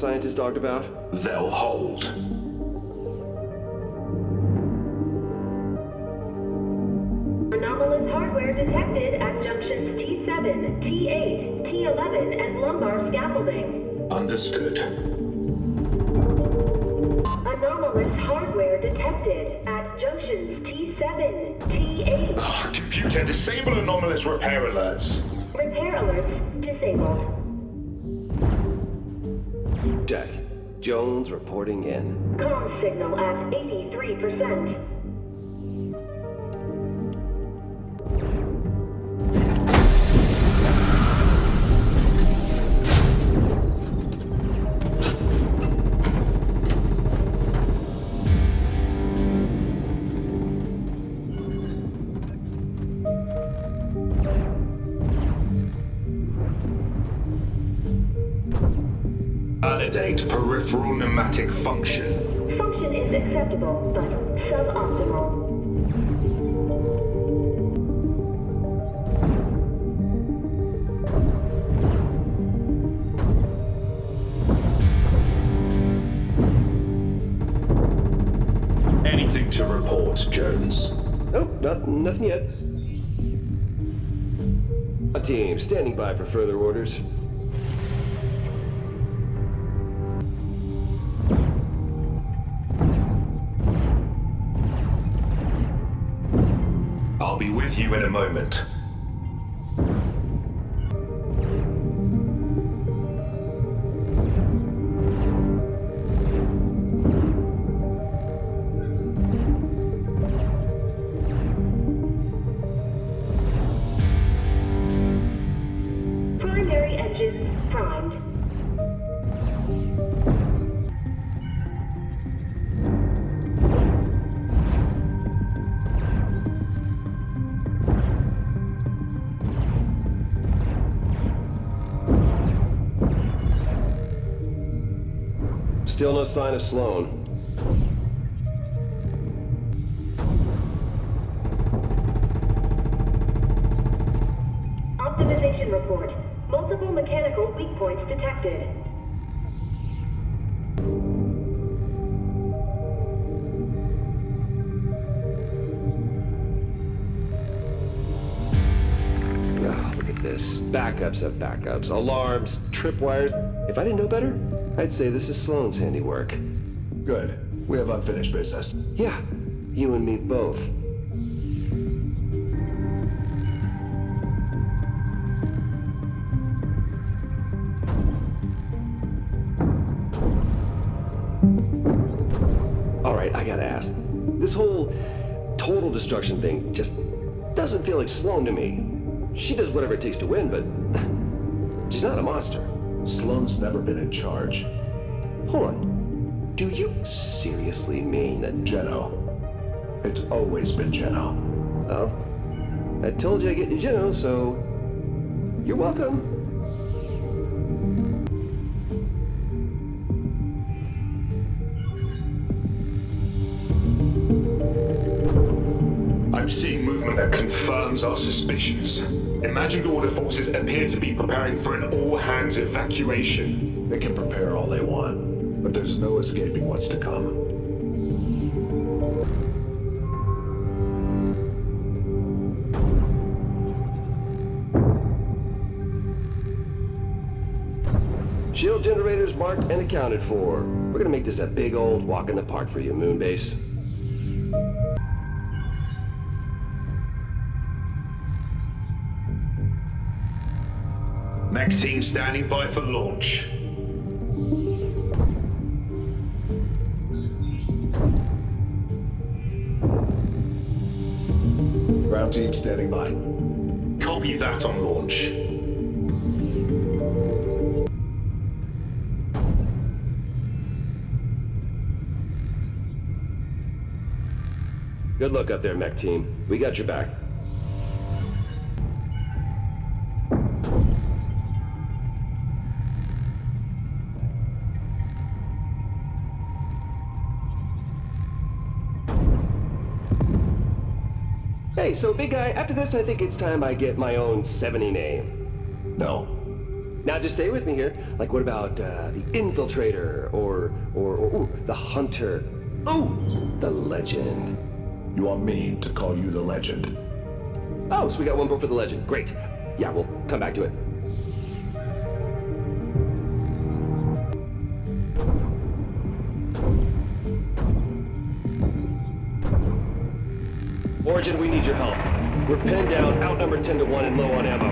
Repairs the scientists talked about? They'll hold. Anomalous hardware detected at junctions T7, T8, T11, and lumbar scaffolding. Understood. Anomalous hardware detected at junctions T7, T8. Ah, computer, disable anomalous repair alerts. Repair alerts disabled. Jack, Jones reporting in. Com signal at 83%. Peripheral pneumatic function. Function is acceptable, but suboptimal. Anything to report, Jones? Nope, not, nothing yet. A team standing by for further orders. Moment. Still no sign of Slone. Optimization report. Multiple mechanical weak points detected. Oh, look at this. Backups of backups. Alarms, tripwires. If I didn't know better, I'd say this is Slone's handiwork. Good. We have unfinished business. Yeah, you and me both. All right, I gotta ask. This whole total destruction thing just doesn't feel like Slone to me. She does whatever it takes to win, but she's not a monster. Slone's never been in charge. Hold on. Do you seriously mean that... Geno. It's always been Geno. Well, I told you I get you Geno, so... You're welcome. I'm seeing movement that confirms our suspicions. Imagined order forces appear to be preparing for an all-hands evacuation. They can prepare all they want, but there's no escaping what's to come. Shield generators marked and accounted for. We're gonna make this a big old walk in the park for you, Moonbase. Mech team standing by for launch. Ground team standing by. Copy that on launch. Good luck up there, mech team. We got your back. So big guy, after this I think it's time I get my own 70 name. No. Now just stay with me here. Like what about uh, the infiltrator or or, or ooh, the hunter? Ooh, the legend. You want me to call you the legend? Oh, so we got one vote for the legend. Great. Yeah, we'll come back to it. Origin, we need your help. We're pinned down, outnumbered 10 to 1 and low on ammo.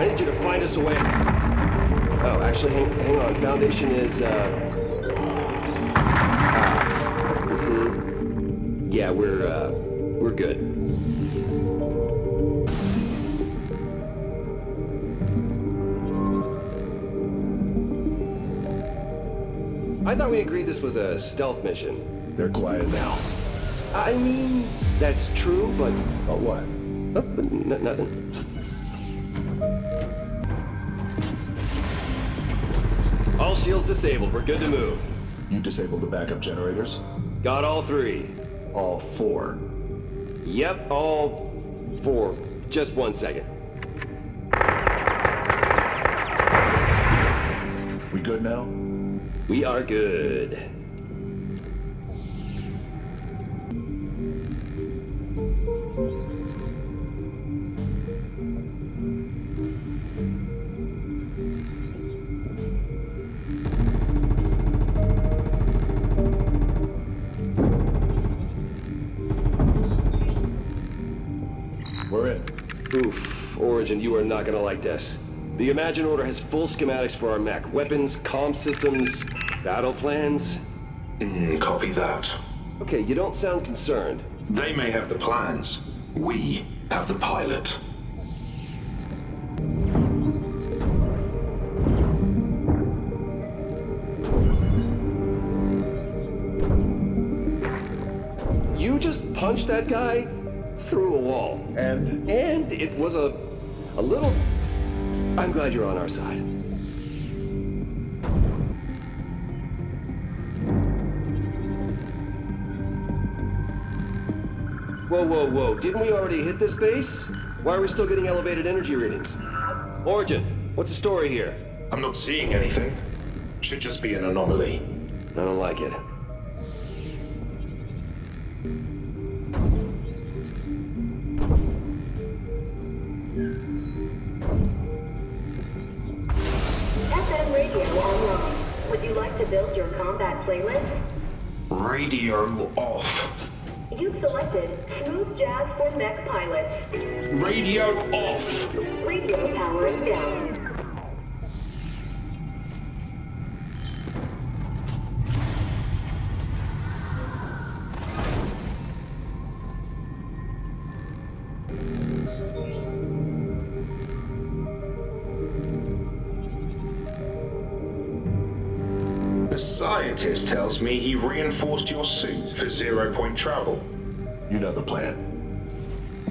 I need you to find us a way. Oh, actually, hang, hang on. Foundation is, uh... ah, mhm. Yeah, we're, uh, we're good. I thought we agreed this was a stealth mission. They're quiet now. I mean, that's true, but... But what? Oh, but n- nothing. All shields disabled. We're good to move. You disabled the backup generators? Got all three. All four. Yep, all four. Just one second. We good now? We are good. Origin, you are not gonna like this. The Imagined Order has full schematics for our mech. Weapons, comm systems, battle plans. Mm, copy that. Okay, you don't sound concerned. They may have the plans. We have the pilot. You just punched that guy through a wall. And And it was a... a little... I'm glad you're on our side. Whoa, whoa, whoa. Didn't we already hit this base? Why are we still getting elevated energy readings? Origin, what's the story here? I'm not seeing anything. Should just be an anomaly. I don't like it. Playlist. Radio off. You've selected Smooth Jazz for Mech Pilots. Radio off. Radio powering down. Scientist tells me he reinforced your suit for zero point travel. You know the plan.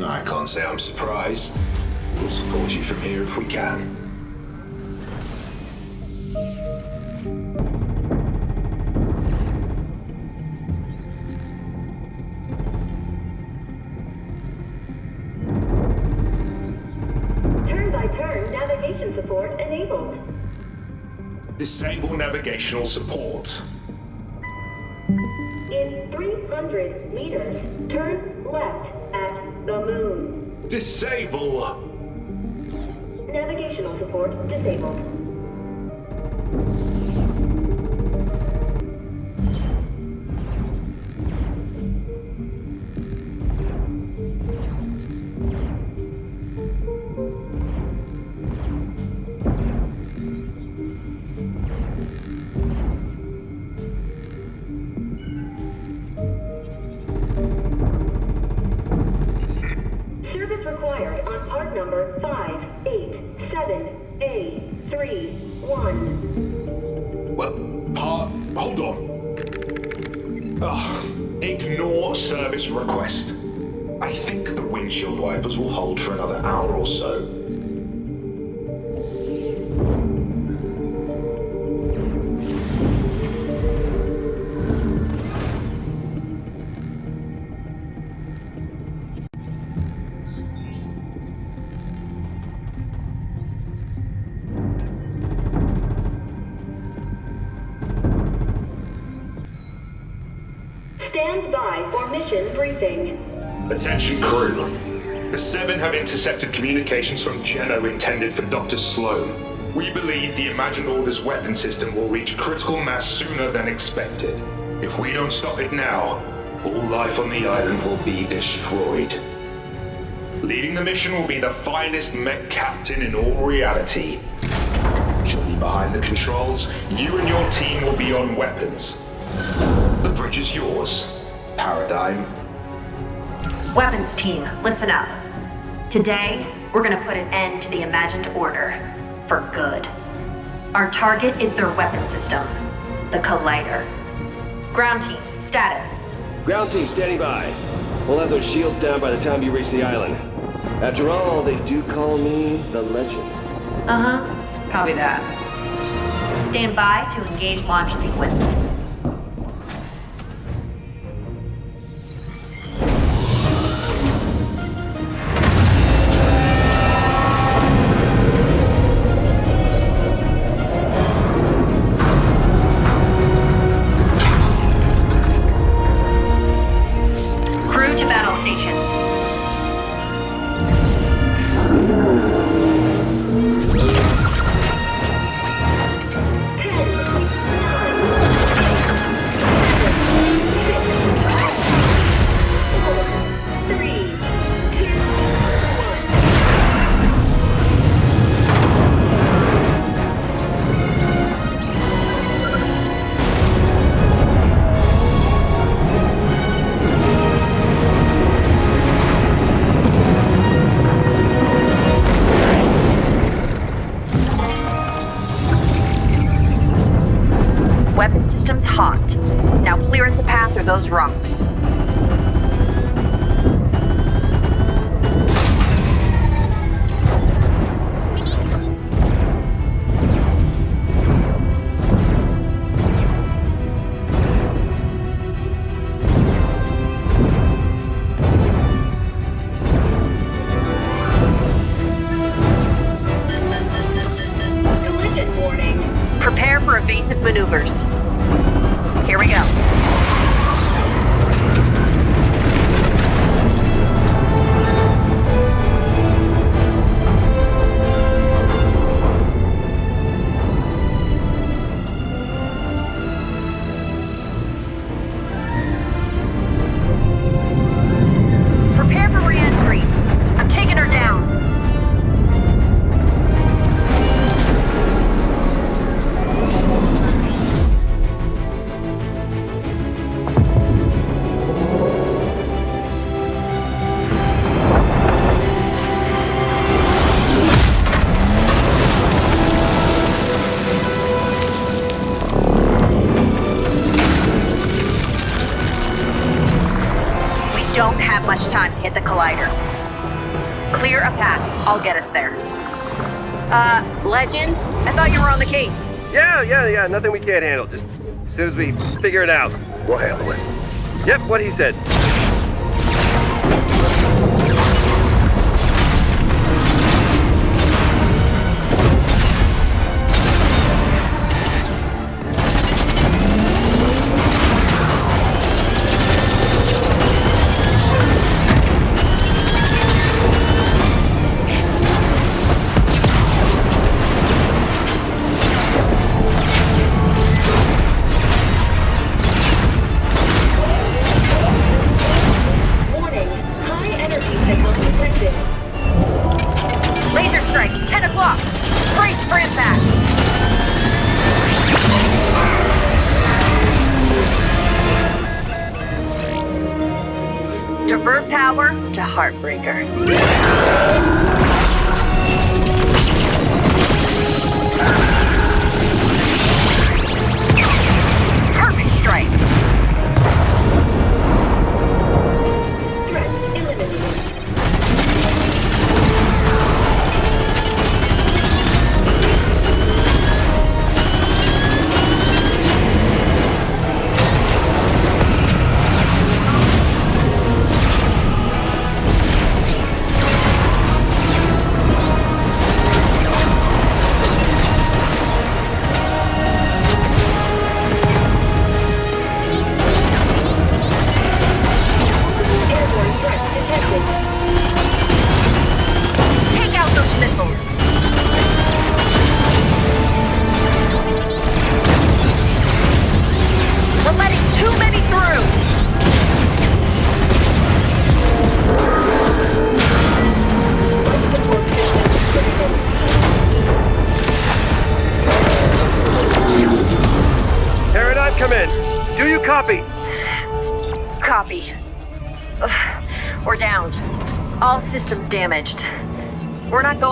I can't say I'm surprised. We'll support you from here if we can. Turn by turn navigation support enabled. Disable navigational support. In 300 meters, turn left at the moon. Disable. Navigational support disabled. I think the windshield wipers will hold for another hour or so. Stand by for mission briefing. Attention crew. The Seven have intercepted communications from Geno intended for Dr. Slone. We believe the Imagined Order's weapon system will reach critical mass sooner than expected. If we don't stop it now, all life on the island will be destroyed. Leading the mission will be the finest mech captain in all reality. She'll be behind the controls. You and your team will be on weapons. The bridge is yours, Paradigm. Weapons team, listen up. Today, we're gonna put an end to the imagined order. For good. Our target is their weapon system, the Collider. Ground team, status. Ground team standing by. We'll have those shields down by the time you reach the island. After all, they do call me the legend. Uh huh. Copy that. Stand by to engage launch sequence. evasive maneuvers. Here we go. Don't have much time to hit the collider. Clear a path. I'll get us there. Uh, Legend? I thought you were on the case. Yeah, yeah, yeah. Nothing we can't handle. Just as soon as we figure it out. We'll handle it. Yep, what he said. Signal. Laser strike, 10 o'clock. Brace for impact. Divert power to Heartbreaker.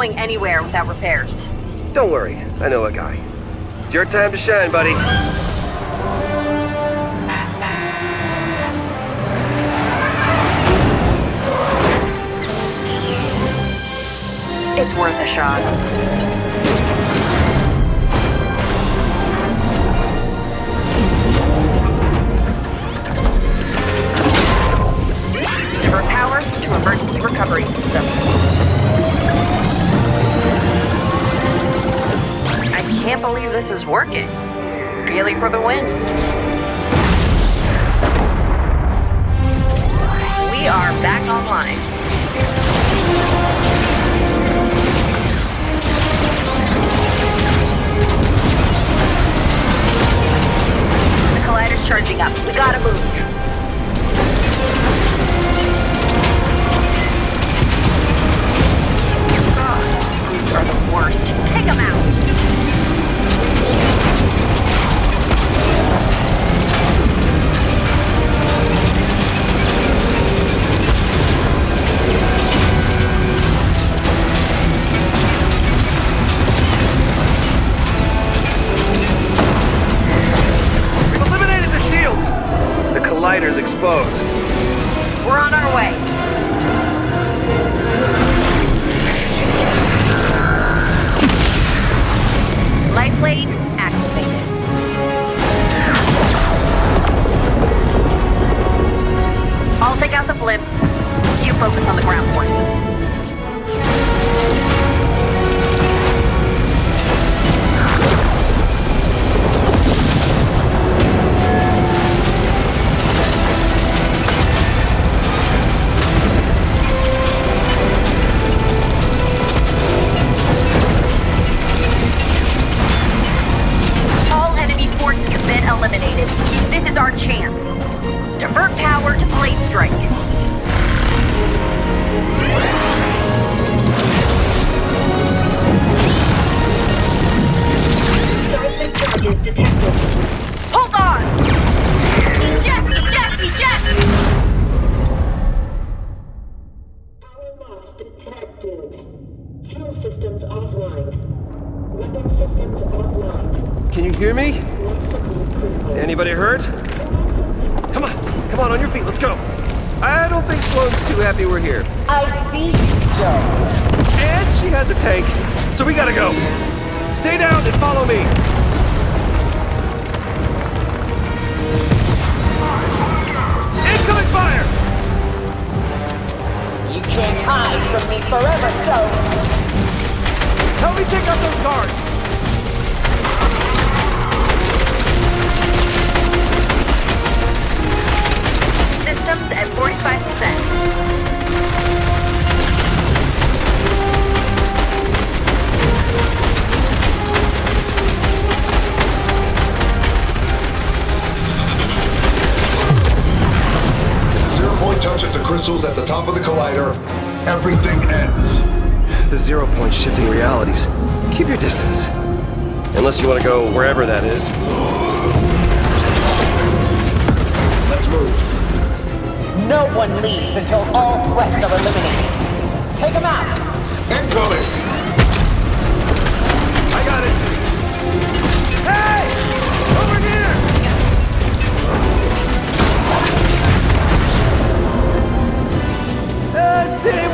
Going anywhere without repairs. Don't worry, I know a guy. It's your time to shine, buddy. It's worth a shot. Power to emergency recovery system. Can't believe this is working. Really for the win. We are back online. The collider's charging up. We gotta move. Are the worst. Take them out. The exposed. We're on our way. Light blade activated. I'll take out the blimps. You focus on the ground forces. Detected. Hold on! Eject! Eject! Eject! Power loss detected. Fuel systems offline. Weapon systems offline. Can you hear me? Life support critical. Anybody hurt? Come on, come on, on your feet, let's go. I don't think Slone's too happy we're here. I see you, Jones. And she has a tank, so we gotta go. Stay down and follow me. You can't hide from me forever, Jones. Help me take out those guards! Systems at 45%. Touches the crystals at the top of the collider, everything ends. The zero point shifting realities. Keep your distance. Unless you want to go wherever that is. Let's move. No one leaves until all threats are eliminated. Take them out. Incoming! Uh,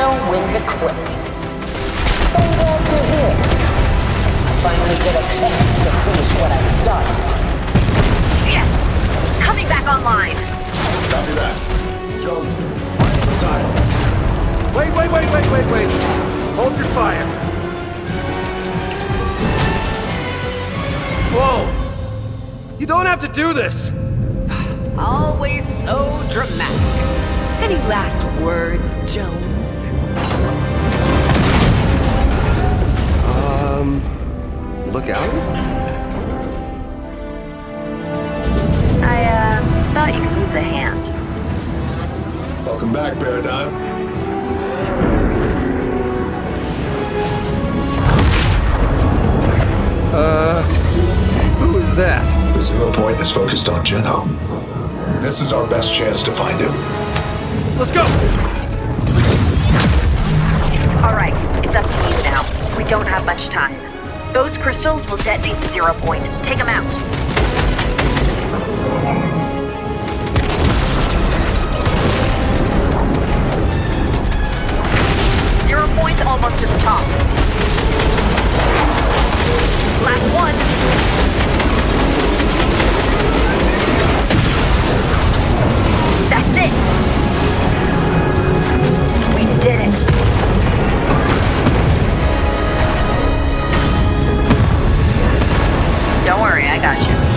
know when to quit. I'm glad you're here. I finally get a chance to finish what I started. Yes, coming back online. Copy that. Jones, find some time. Wait, wait, wait, wait, wait, wait. Hold your fire. Slone! You don't have to do this! Always so dramatic. Any last words, Jones? Um. Look out? I, uh, thought you could use a hand. Welcome back, Paradigm. Uh. Who is that? The zero point is focused on Geno. This is our best chance to find him. Let's go! Alright, it's up to you now. We don't have much time. Those crystals will detonate the zero point. Take them out. Zero point's almost to the top. Last one. That's it! did it. Don't worry, I got you.